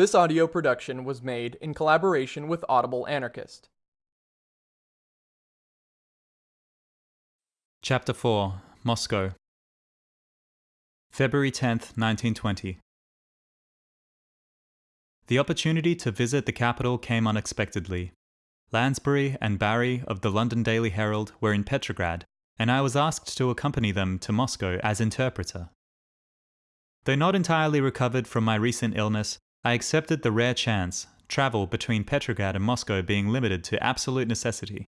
This audio production was made in collaboration with Audible Anarchist. Chapter 4 Moscow February 10th, 1920 The opportunity to visit the capital came unexpectedly. Lansbury and Barry of the London Daily Herald were in Petrograd, and I was asked to accompany them to Moscow as interpreter. Though not entirely recovered from my recent illness, I accepted the rare chance, travel between Petrograd and Moscow being limited to absolute necessity.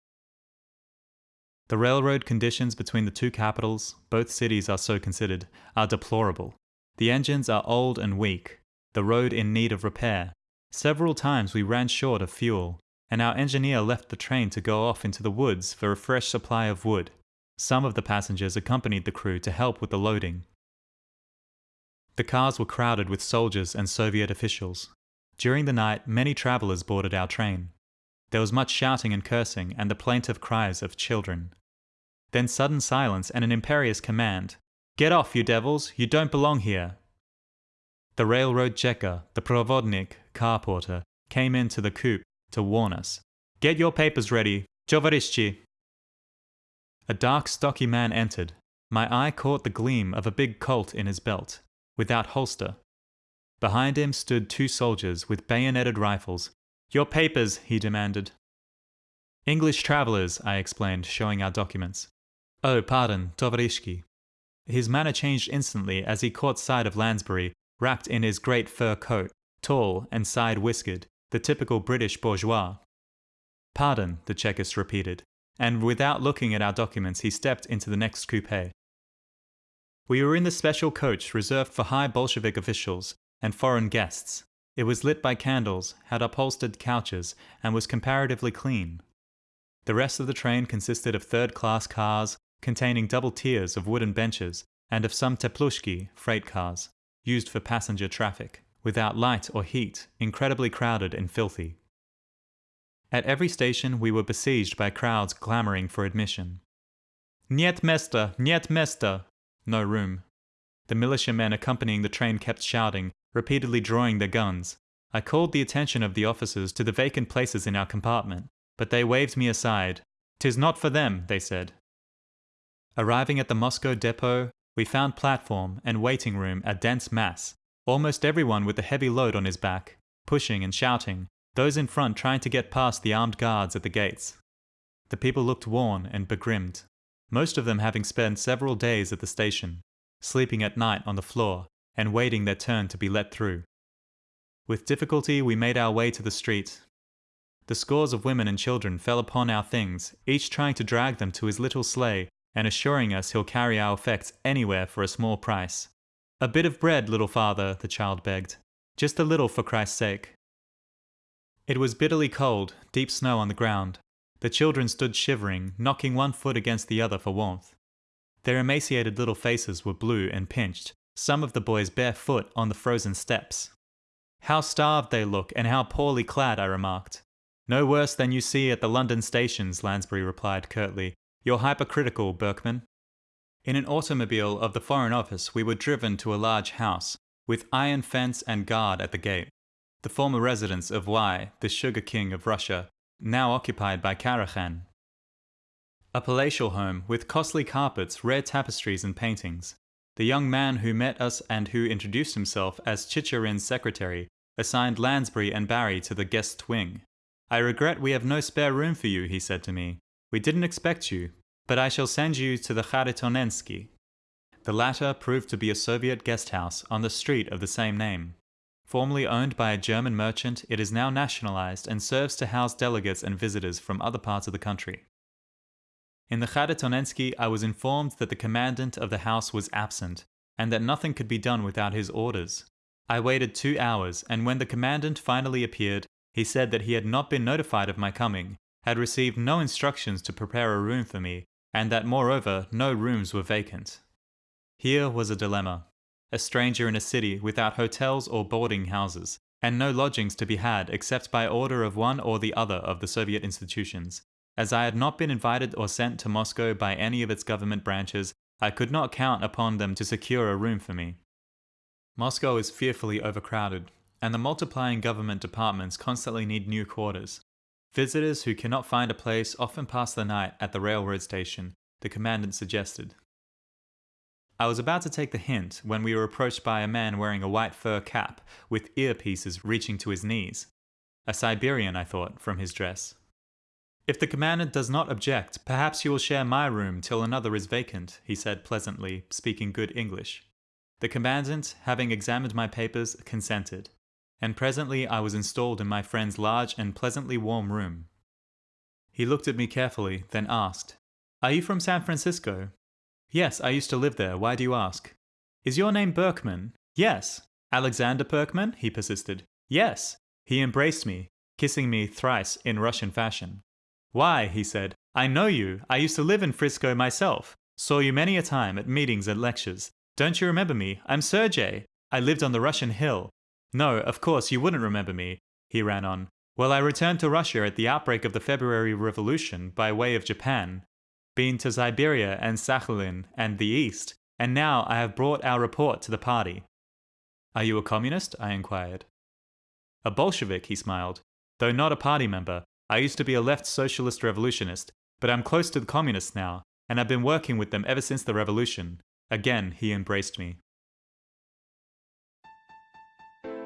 The railroad conditions between the two capitals, both cities are so considered, are deplorable. The engines are old and weak, the road in need of repair. Several times we ran short of fuel, and our engineer left the train to go off into the woods for a fresh supply of wood. Some of the passengers accompanied the crew to help with the loading. The cars were crowded with soldiers and Soviet officials. During the night, many travelers boarded our train. There was much shouting and cursing and the plaintive cries of children. Then sudden silence and an imperious command Get off, you devils! You don't belong here! The railroad checker, the provodnik, car porter, came into the coupe to warn us. Get your papers ready, Tovarishchi! A dark, stocky man entered. My eye caught the gleam of a big Colt in his belt, without holster. Behind him stood two soldiers with bayoneted rifles your papers, he demanded. English travellers, I explained, showing our documents. Oh, pardon, Tovarishki. His manner changed instantly as he caught sight of Lansbury, wrapped in his great fur coat, tall and side whiskered, the typical British bourgeois. Pardon, the Chekist repeated, and without looking at our documents, he stepped into the next coupe. We were in the special coach reserved for high Bolshevik officials and foreign guests, it was lit by candles, had upholstered couches, and was comparatively clean. The rest of the train consisted of third class cars containing double tiers of wooden benches and of some teplushki freight cars, used for passenger traffic, without light or heat, incredibly crowded and filthy. At every station we were besieged by crowds clamoring for admission. Niet mesta, niet mesta! No room. The militiamen accompanying the train kept shouting, repeatedly drawing their guns. I called the attention of the officers to the vacant places in our compartment, but they waved me aside. "'Tis not for them," they said. Arriving at the Moscow depot, we found platform and waiting room a dense mass, almost everyone with a heavy load on his back, pushing and shouting, those in front trying to get past the armed guards at the gates. The people looked worn and begrimed, most of them having spent several days at the station, sleeping at night on the floor, and waiting their turn to be let through. With difficulty we made our way to the street. The scores of women and children fell upon our things, each trying to drag them to his little sleigh and assuring us he'll carry our effects anywhere for a small price. A bit of bread, little father, the child begged. Just a little for Christ's sake. It was bitterly cold, deep snow on the ground. The children stood shivering, knocking one foot against the other for warmth. Their emaciated little faces were blue and pinched, some of the boys barefoot on the frozen steps. How starved they look and how poorly clad, I remarked. No worse than you see at the London stations, Lansbury replied curtly. You're hypercritical, Berkman. In an automobile of the Foreign Office, we were driven to a large house, with iron fence and guard at the gate. The former residence of Y, the sugar king of Russia, now occupied by Karakhan. A palatial home with costly carpets, rare tapestries and paintings. The young man who met us and who introduced himself as Chicherin's secretary assigned Lansbury and Barry to the guest wing. I regret we have no spare room for you, he said to me. We didn't expect you, but I shall send you to the Kharitonensky. The latter proved to be a Soviet guest house on the street of the same name. Formerly owned by a German merchant, it is now nationalized and serves to house delegates and visitors from other parts of the country. In the Kharitonensky, I was informed that the commandant of the house was absent, and that nothing could be done without his orders. I waited two hours, and when the commandant finally appeared, he said that he had not been notified of my coming, had received no instructions to prepare a room for me, and that moreover no rooms were vacant. Here was a dilemma. A stranger in a city without hotels or boarding houses, and no lodgings to be had except by order of one or the other of the Soviet institutions, as I had not been invited or sent to Moscow by any of its government branches, I could not count upon them to secure a room for me. Moscow is fearfully overcrowded. and the multiplying government departments constantly need new quarters. Visitors who cannot find a place often pass the night at the railroad station, the commandant suggested. I was about to take the hint when we were approached by a man wearing a white fur cap with earpieces reaching to his knees. A Siberian, I thought, from his dress. If the commandant does not object, perhaps you will share my room till another is vacant, he said pleasantly, speaking good English. The commandant, having examined my papers, consented, and presently I was installed in my friend's large and pleasantly warm room. He looked at me carefully, then asked, Are you from San Francisco? Yes, I used to live there. Why do you ask? Is your name Berkman? Yes. Alexander Berkman? He persisted. Yes. He embraced me, kissing me thrice in Russian fashion. Why, he said, I know you. I used to live in Frisco myself. Saw you many a time at meetings and lectures. Don't you remember me? I'm Sergey. I lived on the Russian hill. No, of course you wouldn't remember me, he ran on. Well, I returned to Russia at the outbreak of the February Revolution by way of Japan. Been to Siberia and Sakhalin and the East, and now I have brought our report to the party. Are you a communist? I inquired. A Bolshevik, he smiled. Though not a party member, I used to be a left socialist revolutionist, but I'm close to the communists now, and I've been working with them ever since the revolution. Again, he embraced me.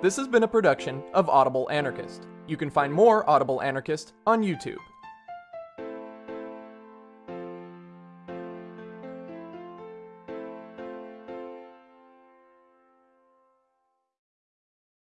This has been a production of Audible Anarchist. You can find more Audible Anarchist on YouTube.